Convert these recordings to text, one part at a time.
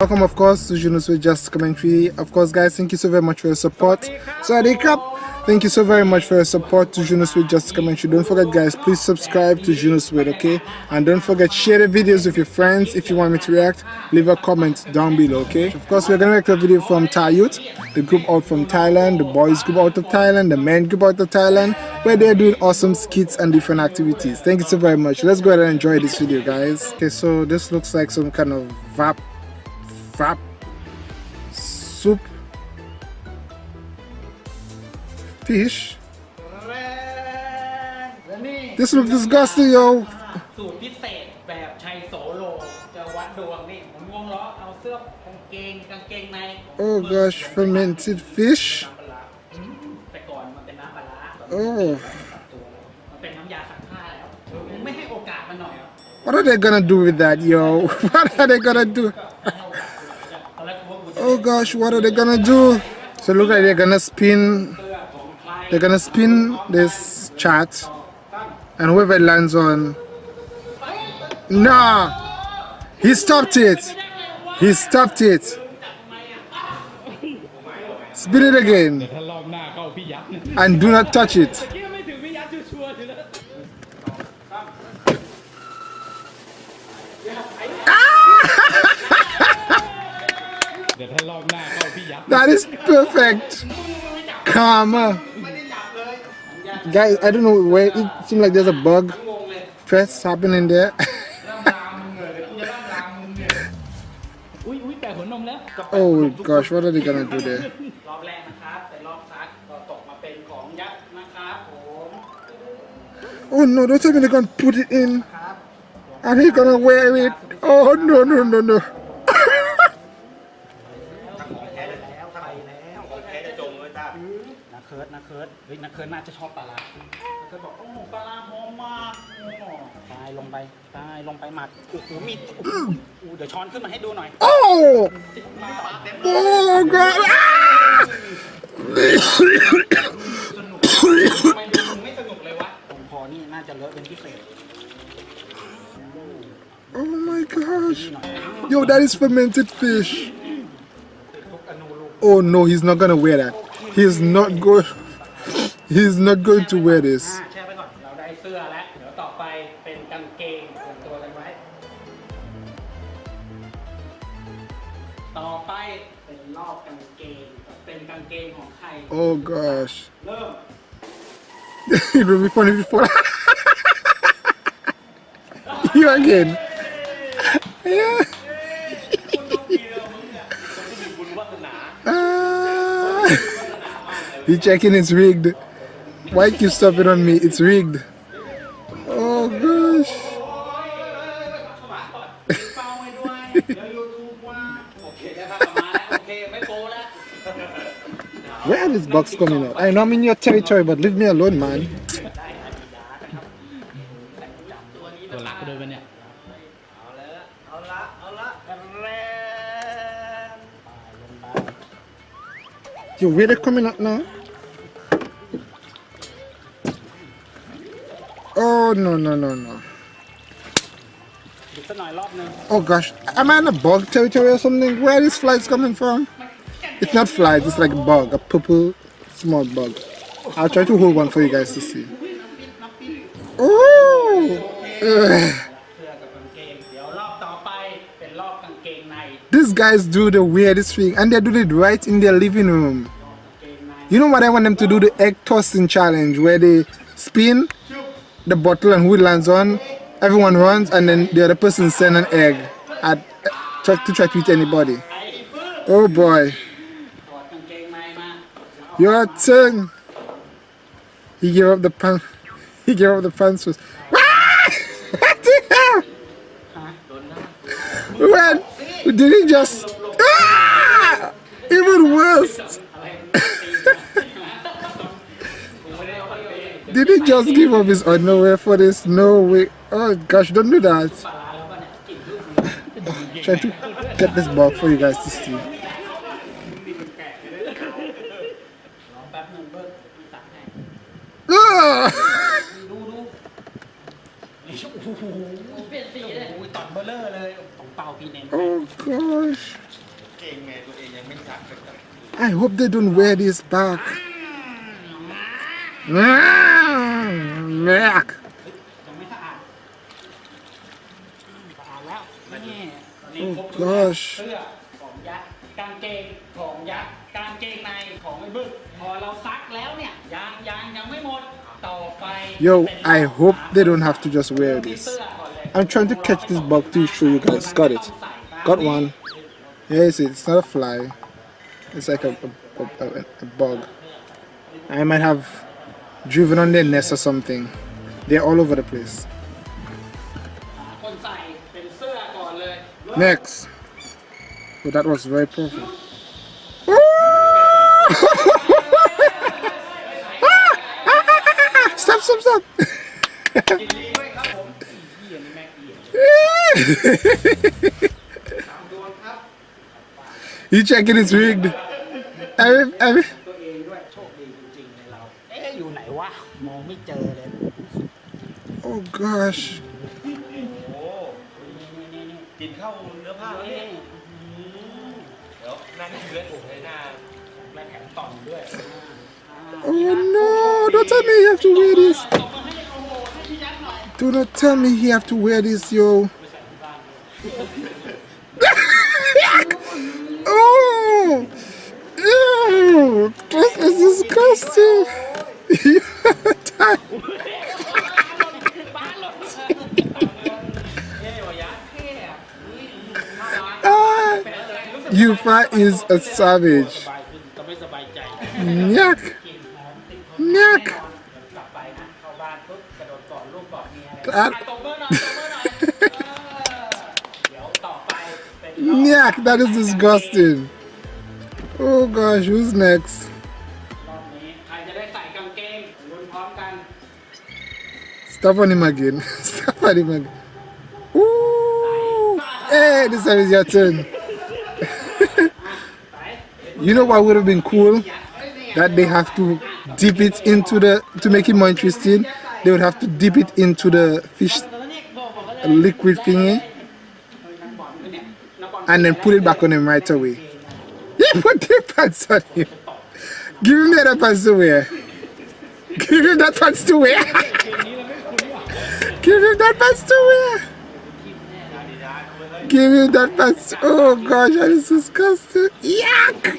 Welcome, of course, to Junos with Just Commentary. Of course, guys, thank you so very much for your support. Sorry, Cup. Thank you so very much for your support to Junos with Just Commentary. Don't forget, guys, please subscribe to Junos with, okay? And don't forget, share the videos with your friends. If you want me to react, leave a comment down below, okay? Of course, we're gonna make a video from Thai Youth, the group out from Thailand, the boys group out of Thailand, the men group out of Thailand, where they're doing awesome skits and different activities. Thank you so very much. Let's go ahead and enjoy this video, guys. Okay, so this looks like some kind of VAP frap soup fish this looks disgusting yo สูตรพิเศษแบบชัยโสโล จะวัดดวงนี่ผมงงล้อเอาเสื้อกางเกงกางเกงใน oh gosh fermented fish น้ำปลาร้าอืมแต่ก่อนมันเป็นน้ำปลาร้า oh มันเป็นน้ำยาซักผ้าแล้วมึงไม่ให้โอกาสมันหน่อยเหรอ what are they gonna do with that yo what are they gonna do oh gosh what are they gonna do? So look like they're gonna spin they're gonna spin this chart and whoever lands on nah he stopped it. He stopped it. Spin it again. And do not touch it. ah! เดี๋ยวถ้ารอบหน้าเข้าพี่ยักษ์ that is perfect karma guys I don't know where it seems like there's a bug press happening there อุ้ยอุ้ยแปะหัวนมแล้ว oh gosh what are they gonna do there รอบแรกนะครับเป็นรอบซักก็ตกมาเป็นของยักษ์นะครับผม oh no don't tell me they're gonna put it in ครับ and he's gonna wear it oh no no no no เคิร์ดเฮ้ยนักเคิร์ดน่าจะชอบปลาร้านักเคิร์ดบอกโอ้ปลาร้าหอมมากโอ้ตายลงไปตายลงไปหมักโอ้โหมีโอ้โหอู้เดี๋ยวช้อนขึ้นมาให้ดูหน่อย oh oh god ah! ทำไมดูมึงไม่สนุกเลยวะตรงคอนี่น่าจะเลอะเป็นพิเศษ oh my gosh yo that is fermented fish ทุกอนูลูก oh no he's not gonna wear that he's not going he's not going to wear this อ่าแช่ไปก่อน เราได้เสื้อแล้ว เดี๋ยวต่อไปเป็นกางเกงเตรียมตัวกันไว้ ต่อไปเป็นรอบกางเกง เป็นกางเกงของใคร oh gosh เริ่ม it will be funny before you again yeah คุณต้องมีเรื่องมึงเนี่ยคนที่มีบุญวาสนา Ah. you checking it's rigged Why keep stopping on me? It's rigged. Oh gosh. Where are these bugs coming out? I know I'm in your territory, but leave me alone, man. Yo, where they coming out now? no, no, no, no. Oh gosh, am I in a bug territory or something? Where are these flies coming from? It's not flies, it's like a bug, a purple small bug. I'll try to hold one for you guys to see. Oh! These guys do the weirdest thing and they do it right in their living room. You know what I want them to do? The egg tossing challenge where they spin the bottle and who lands on, everyone runs and then the other person sends an egg at try to try to eat anybody. Oh boy. Your turn. He gave up the pants. he gave up the pants was What the hell? When did he just ah! even worse Did he just give up his underwear for this? No way. Oh gosh, don't do that. Try to get this back for you guys to see. Ah! oh gosh. I hope they don't wear this back. Ah! Mm, Yuck. ยังไม่สะอาดสะอาดแล้วนี่นี่ Oh ครบชุดแล้ว gosh เสื้อของยักษ์กางเกงของยักษ์กางเกงในของไอ้บึ้งพอเราซักแล้วเนี่ยยางยางยังไม่หมดต่อไป Yo, เป็น I hope they don't have to just wear ที่ this. เสื้อก่อนเลย I'm trying to catch this bug to show you guys. Got it. Got one. Yeah, you see, it's not a fly. It's like a, a, a, a bug. I might have driven on their nest or something. They're all over the place. Next. But oh, that was very powerful. stop, stop, stop. you checking it's rigged. Every, every, ไม่เจอเลย oh gosh. โอ้ นี่นี่นี่ กินข้าวเนื้อผ้า นี่ นี่เดี๋ยวนั่งเลือดผมให้หน้า และแถมต่อมด้วย Oh no, don't tell me you have to wear this. ตบมาให้โอ้โหให้พี่ยักษ์หน่อย Do not tell me he have to wear this, yo. oh, ew, this is disgusting. Yufa is a savage. Nyak! Nyak! Nyak, that is disgusting. Oh gosh, who's next? Stop on him again. Stop on him again. Ooh! Hey, this time is your turn. You know what would have been cool? That they have to dip it into the, to make it more interesting, they would have to dip it into the fish liquid thingy and then put it back on him right away. Put pants on him. Give him the other pants to wear. Give him that pants to wear. Give him that pants to wear. Give me that pass. Oh gosh, that is disgusting. Yuck!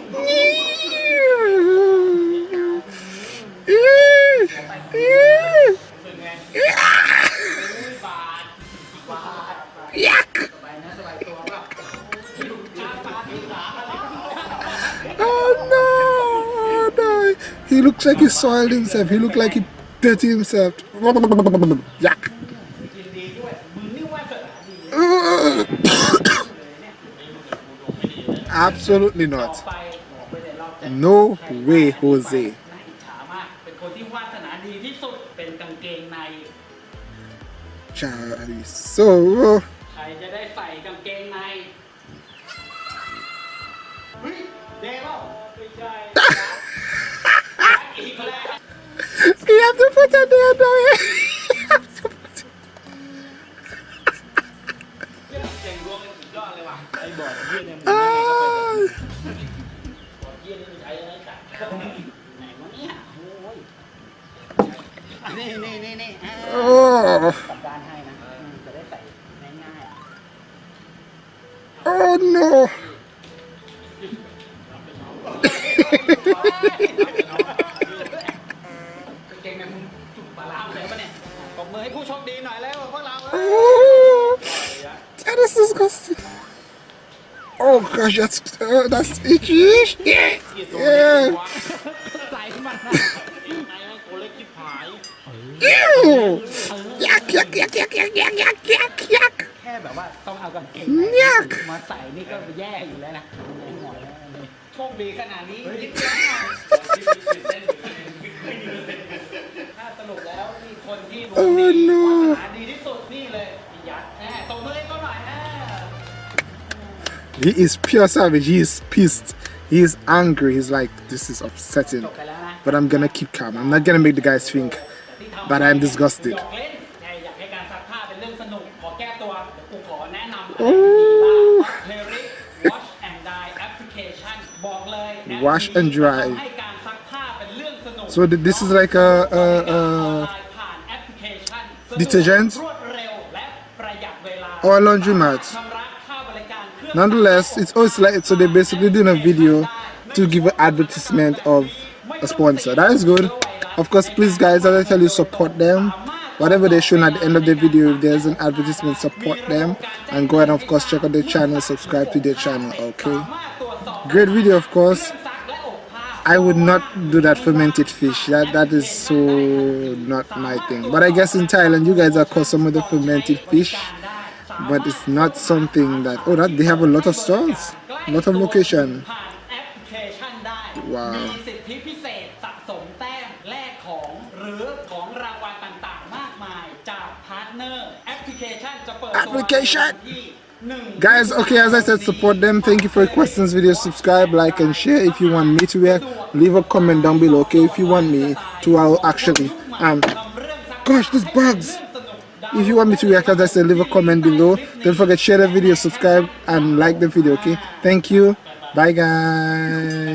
Yuck! Oh no! Oh, no. He looks like he soiled himself. He looks like he dirty himself. Yuck! Oh. Absolutely not. No way, Jose. So. have to put. นี่นี่นี่นี่อ่า Oh, กลับด้านให้นะอืมจะได้ใส่ง่ายๆ oh no. เก่งในมึงจุกปลาร้าเลยปะเนี่ยปรบมือให้ผู้โชคดีหน่อยแล้วพวกเรา Oh, that is disgusting. Oh gosh, that's uh, that's itchy. Yeah. Yeah. ใส่มันนะ Ew. Yuck, yuck, yuck, yuck, yuck, yuck, yuck, yuck, yuck. แค่แบบว่าต้องเอากางเกง ยัก มาใส่นี่ก็แย่อยู่แล้วนะในหมอยแล้วนี่โชคดีขนาดนี้ยิบยั้ถ้าสรุปแล้วมีคนที่ดวงดี Oh, no. วาสนาดีที่สุดนี่เลยพี่ยัดแหมตบมือให้เขาหน่อยนะ He is pure savage. He is pissed. He is angry. He's like, this is upsetting. จบไปแล้วนะ But I'm gonna keep calm. I'm not gonna make the guys think but I'm disgusted. Wash and dry. So this is like a, a, a detergent or laundromat. Nonetheless, it's always like so they basically doing a video to give an advertisement of a sponsor. That is good of course please guys as i tell you support them whatever they show at the end of the video if there's an advertisement support them and go ahead and of course check out their channel subscribe to their channel okay great video of course I would not do that fermented fish. That that is so not my thing. But I guess in Thailand you guys are caught some of the fermented fish. But it's not something that oh that they have a lot of stores, a lot of location. Wow. application. Guys okay as i said support them. Thank you for questions, video subscribe like and share if you want me to react leave a comment down below okay if you want me to i'll actually um gosh this bugs. If you want me to react as i said leave a comment below. Don't forget share the video subscribe and like the video okay? Thank you. Bye guys.